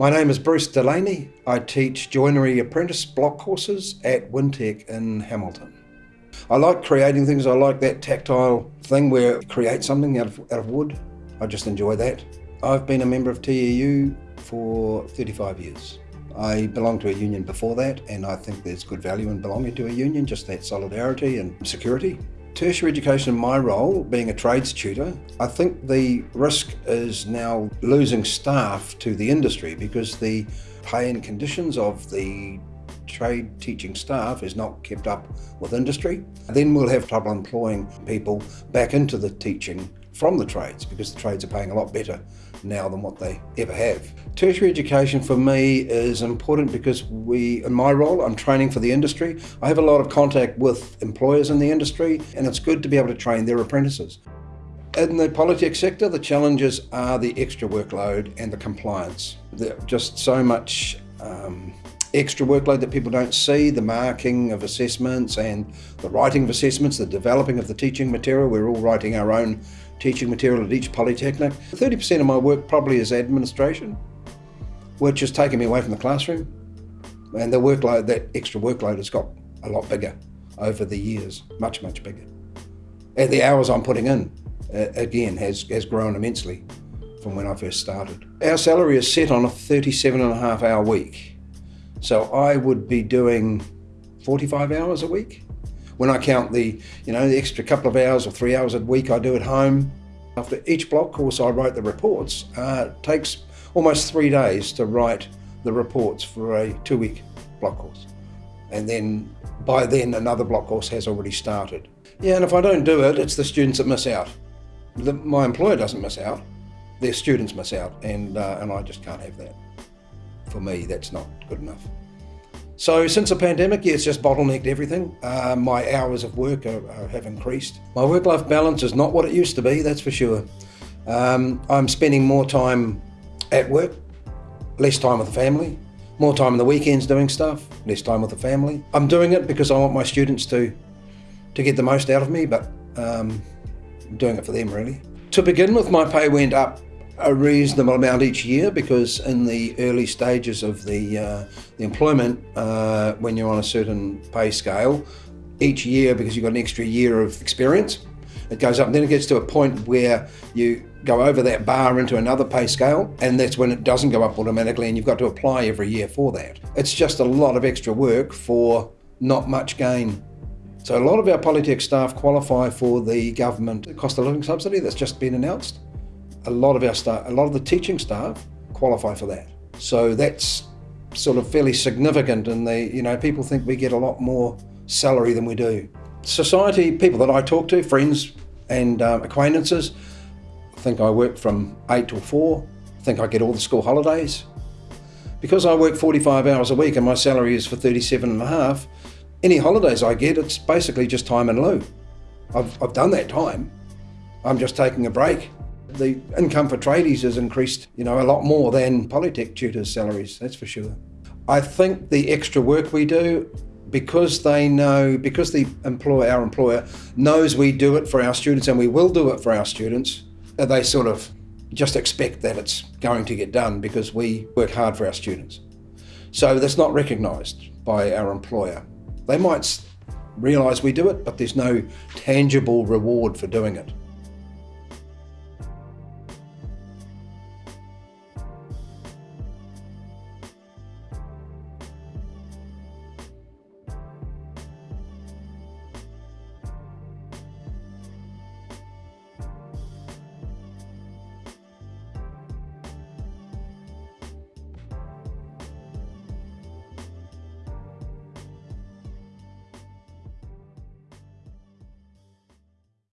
My name is Bruce Delaney. I teach joinery apprentice block courses at Wintec in Hamilton. I like creating things. I like that tactile thing where you create something out of, out of wood. I just enjoy that. I've been a member of TEU for 35 years. I belonged to a union before that and I think there's good value in belonging to a union, just that solidarity and security. Tertiary education in my role, being a trades tutor, I think the risk is now losing staff to the industry because the pay and conditions of the trade teaching staff is not kept up with industry. Then we'll have trouble employing people back into the teaching from the trades because the trades are paying a lot better now than what they ever have. Tertiary education for me is important because we, in my role, I'm training for the industry. I have a lot of contact with employers in the industry and it's good to be able to train their apprentices. In the Polytech sector, the challenges are the extra workload and the compliance. There's just so much um, extra workload that people don't see, the marking of assessments and the writing of assessments, the developing of the teaching material. We're all writing our own teaching material at each polytechnic. 30% of my work probably is administration, which has taken me away from the classroom. And the workload, that extra workload has got a lot bigger over the years, much, much bigger. And the hours I'm putting in, uh, again, has, has grown immensely from when I first started. Our salary is set on a 37 and a half hour week. So I would be doing 45 hours a week. When I count the, you know, the extra couple of hours or three hours a week I do at home, after each block course I write the reports, uh, it takes almost three days to write the reports for a two-week block course. And then by then another block course has already started. Yeah, and if I don't do it, it's the students that miss out. The, my employer doesn't miss out, their students miss out, and, uh, and I just can't have that. For me, that's not good enough. So since the pandemic, yeah, it's just bottlenecked everything. Uh, my hours of work are, are, have increased. My work-life balance is not what it used to be, that's for sure. Um, I'm spending more time at work, less time with the family, more time on the weekends doing stuff, less time with the family. I'm doing it because I want my students to, to get the most out of me, but um, I'm doing it for them really. To begin with, my pay went up a reasonable amount each year because in the early stages of the, uh, the employment, uh, when you're on a certain pay scale, each year, because you've got an extra year of experience, it goes up. And then it gets to a point where you go over that bar into another pay scale, and that's when it doesn't go up automatically, and you've got to apply every year for that. It's just a lot of extra work for not much gain. So a lot of our Polytech staff qualify for the government cost of living subsidy that's just been announced a lot of our staff, a lot of the teaching staff qualify for that. So that's sort of fairly significant and they, you know, people think we get a lot more salary than we do. Society, people that I talk to, friends and um, acquaintances, think I work from eight till four, think I get all the school holidays. Because I work 45 hours a week and my salary is for 37 and a half, any holidays I get, it's basically just time in lieu. I've, I've done that time. I'm just taking a break. The income for tradies has increased, you know, a lot more than Polytech tutors' salaries, that's for sure. I think the extra work we do, because they know, because the employer, our employer, knows we do it for our students and we will do it for our students, uh, they sort of just expect that it's going to get done because we work hard for our students. So that's not recognised by our employer. They might realise we do it, but there's no tangible reward for doing it.